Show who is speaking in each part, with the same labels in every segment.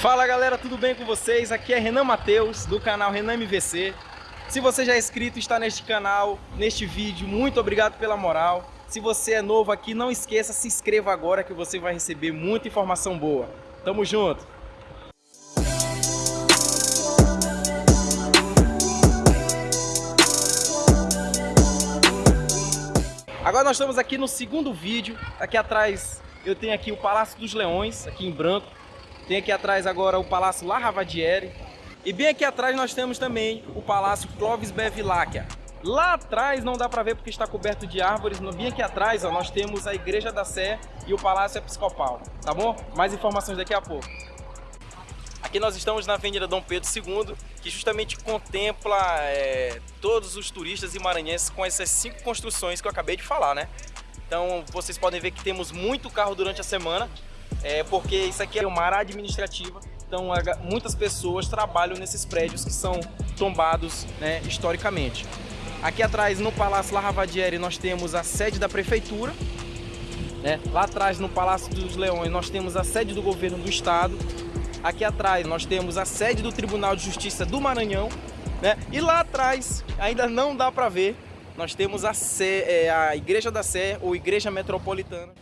Speaker 1: Fala galera, tudo bem com vocês? Aqui é Renan Mateus do canal Renan MVC. Se você já é inscrito está neste canal, neste vídeo, muito obrigado pela moral. Se você é novo aqui, não esqueça, se inscreva agora que você vai receber muita informação boa. Tamo junto! Agora nós estamos aqui no segundo vídeo. Aqui atrás eu tenho aqui o Palácio dos Leões, aqui em branco. Tem aqui atrás agora o Palácio La Ravadiere. E bem aqui atrás nós temos também o Palácio Clovis Bevilacqua. Lá atrás não dá para ver porque está coberto de árvores. Bem aqui atrás ó, nós temos a Igreja da Sé e o Palácio Episcopal. Tá bom? Mais informações daqui a pouco. Aqui nós estamos na Avenida Dom Pedro II, que justamente contempla é, todos os turistas e maranhenses com essas cinco construções que eu acabei de falar, né? Então vocês podem ver que temos muito carro durante a semana, é, porque isso aqui é uma área administrativa, então muitas pessoas trabalham nesses prédios que são tombados né, historicamente. Aqui atrás no Palácio La nós temos a sede da prefeitura, né? lá atrás no Palácio dos Leões nós temos a sede do governo do estado, Aqui atrás nós temos a sede do Tribunal de Justiça do Maranhão, né? E lá atrás, ainda não dá para ver, nós temos a, Sé, é, a Igreja da Sé ou Igreja Metropolitana.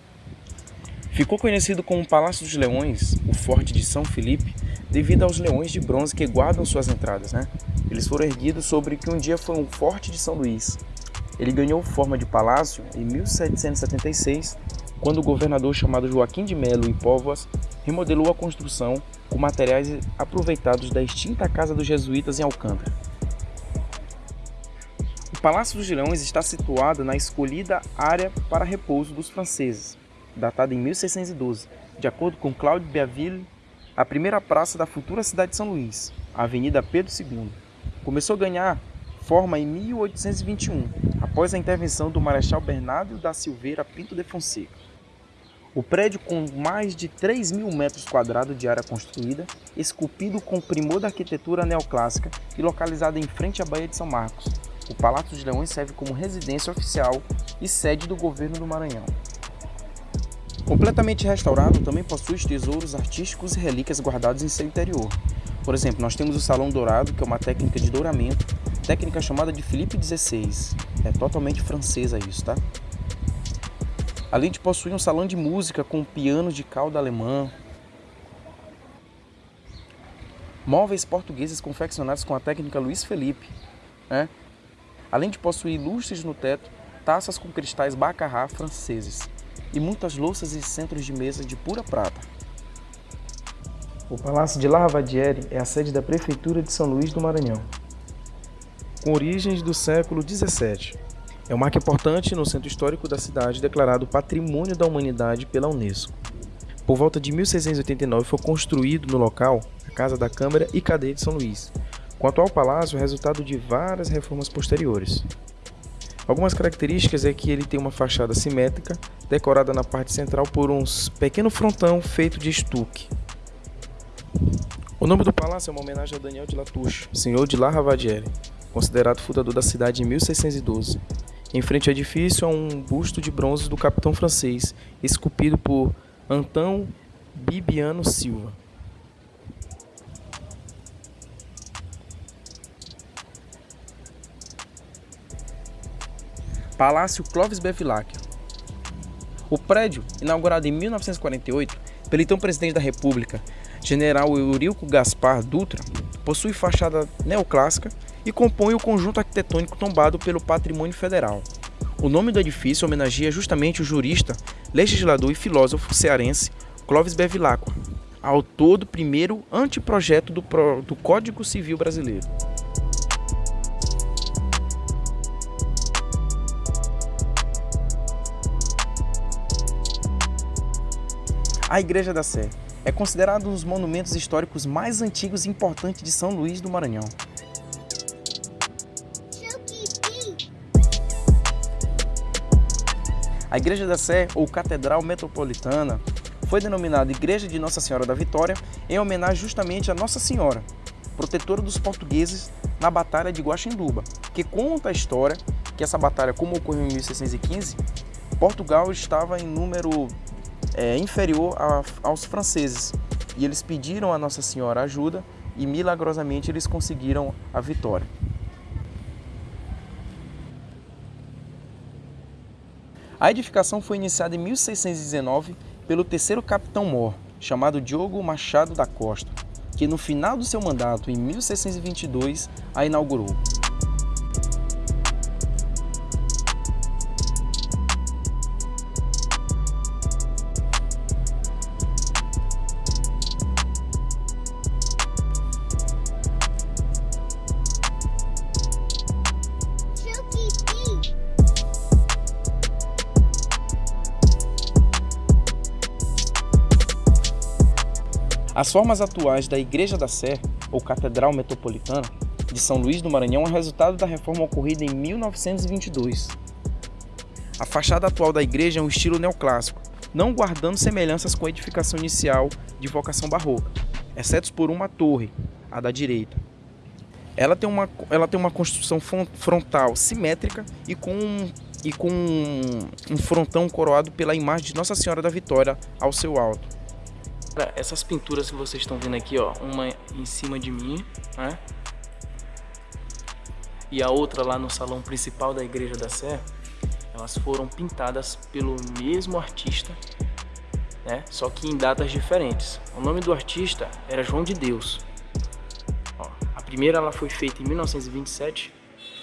Speaker 2: Ficou conhecido como Palácio dos Leões, o Forte de São Felipe, devido aos leões de bronze que guardam suas entradas, né? Eles foram erguidos sobre o que um dia foi um Forte de São Luís. Ele ganhou forma de palácio em 1776, quando o governador chamado Joaquim de Melo e Póvoas remodelou a construção com materiais aproveitados da extinta Casa dos Jesuítas em Alcântara. O Palácio dos Leões está situado na escolhida área para repouso dos franceses, datada em 1612, de acordo com Claude Biaville, a primeira praça da futura cidade de São Luís, a Avenida Pedro II. Começou a ganhar forma em 1821, após a intervenção do Marechal Bernardo da Silveira Pinto de Fonseca. O prédio, com mais de 3 mil metros quadrados de área construída, esculpido com primor da arquitetura neoclássica e localizado em frente à Baía de São Marcos, o Palácio dos Leões serve como residência oficial e sede do governo do Maranhão. Completamente restaurado, também possui tesouros artísticos e relíquias guardados em seu interior. Por exemplo, nós temos o Salão Dourado, que é uma técnica de douramento, técnica chamada de Felipe XVI. É totalmente francesa isso, tá? além de possuir um salão de música com pianos de cauda alemã, móveis portugueses confeccionados com a técnica Luiz Felipe, né? além de possuir lustres no teto, taças com cristais Baccarat franceses e muitas louças e centros de mesa de pura prata. O Palácio de La Ravadiere é a sede da Prefeitura de São Luís do Maranhão. Com origens do século XVII, é um marco importante no centro histórico da cidade, declarado Patrimônio da Humanidade pela Unesco. Por volta de 1689 foi construído no local a Casa da Câmara e Cadeia de São Luís. O atual palácio é resultado de várias reformas posteriores. Algumas características é que ele tem uma fachada simétrica, decorada na parte central por um pequeno frontão feito de estuque. O nome do palácio é uma homenagem a Daniel de Latouche, senhor de La Ravadiere, considerado fundador da cidade em 1612. Em frente ao edifício há um busto de bronze do capitão francês, esculpido por Antão Bibiano Silva. Palácio Clovis Bevilacqua. O prédio, inaugurado em 1948 pelo então presidente da República, General Euríco Gaspar Dutra, possui fachada neoclássica e compõe o conjunto arquitetônico tombado pelo Patrimônio Federal. O nome do edifício homenageia justamente o jurista, legislador e filósofo cearense Clovis Bevilacqua, autor do primeiro anteprojeto do, do Código Civil Brasileiro. A Igreja da Sé é considerada um dos monumentos históricos mais antigos e importantes de São Luís do Maranhão. A Igreja da Sé, ou Catedral Metropolitana, foi denominada Igreja de Nossa Senhora da Vitória em homenagem justamente a Nossa Senhora, protetora dos portugueses na Batalha de Guaxinduba, que conta a história que essa batalha, como ocorreu em 1615, Portugal estava em número é, inferior a, aos franceses. E eles pediram a Nossa Senhora ajuda e milagrosamente eles conseguiram a vitória. A edificação foi iniciada em 1619 pelo terceiro capitão-mor, chamado Diogo Machado da Costa, que no final do seu mandato, em 1622, a inaugurou. As formas atuais da Igreja da Sé, ou Catedral Metropolitana, de São Luís do Maranhão é resultado da reforma ocorrida em 1922. A fachada atual da igreja é um estilo neoclássico, não guardando semelhanças com a edificação inicial de vocação barroca, exceto por uma torre, a da direita. Ela tem uma, ela tem uma construção frontal simétrica e com, e com um frontão coroado pela imagem de Nossa Senhora da Vitória ao seu alto. Essas pinturas que vocês estão vendo aqui, ó, uma em cima de mim, né? E a outra lá no salão principal da Igreja da Sé, elas foram pintadas pelo mesmo artista, né? Só que em datas diferentes. O nome do artista era João de Deus. Ó, a primeira ela foi feita em 1927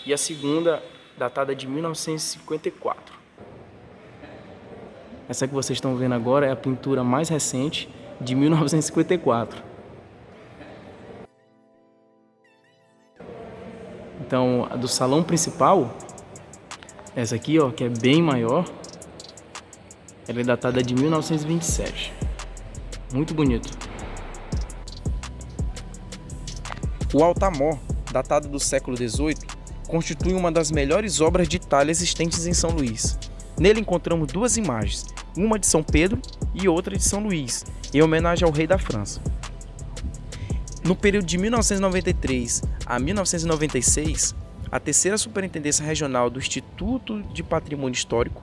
Speaker 2: e a segunda datada de 1954. Essa que vocês estão vendo agora é a pintura mais recente de 1954. Então, a do salão principal, essa aqui, ó, que é bem maior, ela é datada de 1927. Muito bonito. O altar-mor, datado do século XVIII, constitui uma das melhores obras de Itália existentes em São Luís. Nele encontramos duas imagens, uma de São Pedro e outra de São Luís, em homenagem ao rei da França. No período de 1993 a 1996, a terceira Superintendência Regional do Instituto de Patrimônio Histórico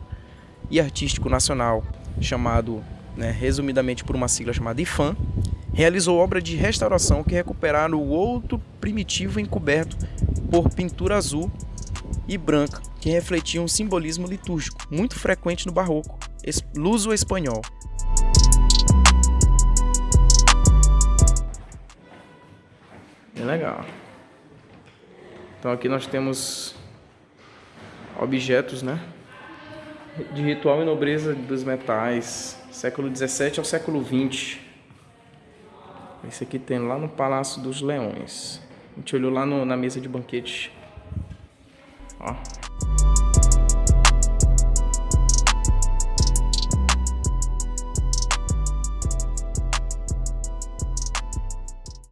Speaker 2: e Artístico Nacional, chamado né, resumidamente por uma sigla chamada IFAM, realizou obra de restauração que recuperaram o outro primitivo encoberto por pintura azul e branca, que refletia um simbolismo litúrgico muito frequente no barroco, luso-espanhol. Bem legal. Então aqui nós temos objetos, né? De ritual e nobreza dos metais, século 17 ao século 20. Esse aqui tem lá no Palácio dos Leões. A gente olhou lá no, na mesa de banquete. Ó.